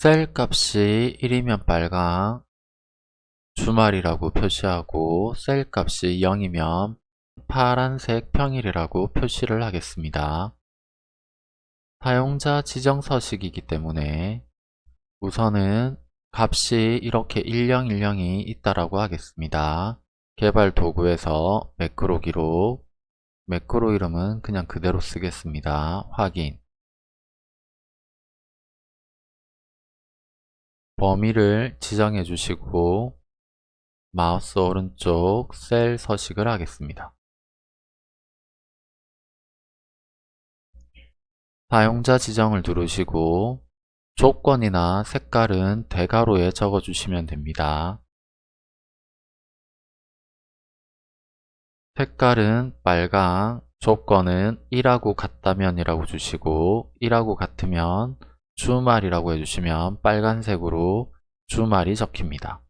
셀 값이 1이면 빨강, 주말이라고 표시하고 셀 값이 0이면 파란색 평일이라고 표시를 하겠습니다. 사용자 지정 서식이기 때문에 우선은 값이 이렇게 1010이 있다라고 하겠습니다. 개발 도구에서 매크로 기록, 매크로 이름은 그냥 그대로 쓰겠습니다. 확인 범위를 지정해 주시고 마우스 오른쪽 셀 서식을 하겠습니다. 사용자 지정을 누르시고 조건이나 색깔은 대괄호에 적어주시면 됩니다. 색깔은 빨강, 조건은 1하고 같다면 이라고 주시고 1하고 같으면 주말이라고 해주시면 빨간색으로 주말이 적힙니다.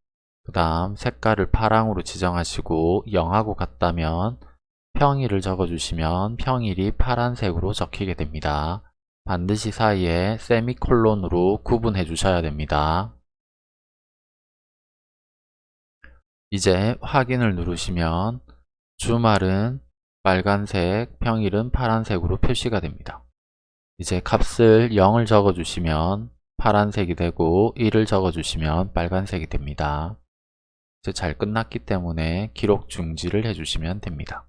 그 다음 색깔을 파랑으로 지정하시고 0하고 같다면 평일을 적어주시면 평일이 파란색으로 적히게 됩니다. 반드시 사이에 세미콜론으로 구분해 주셔야 됩니다. 이제 확인을 누르시면 주말은 빨간색, 평일은 파란색으로 표시가 됩니다. 이제 값을 0을 적어주시면 파란색이 되고 1을 적어주시면 빨간색이 됩니다. 이제 잘 끝났기 때문에 기록 중지를 해주시면 됩니다.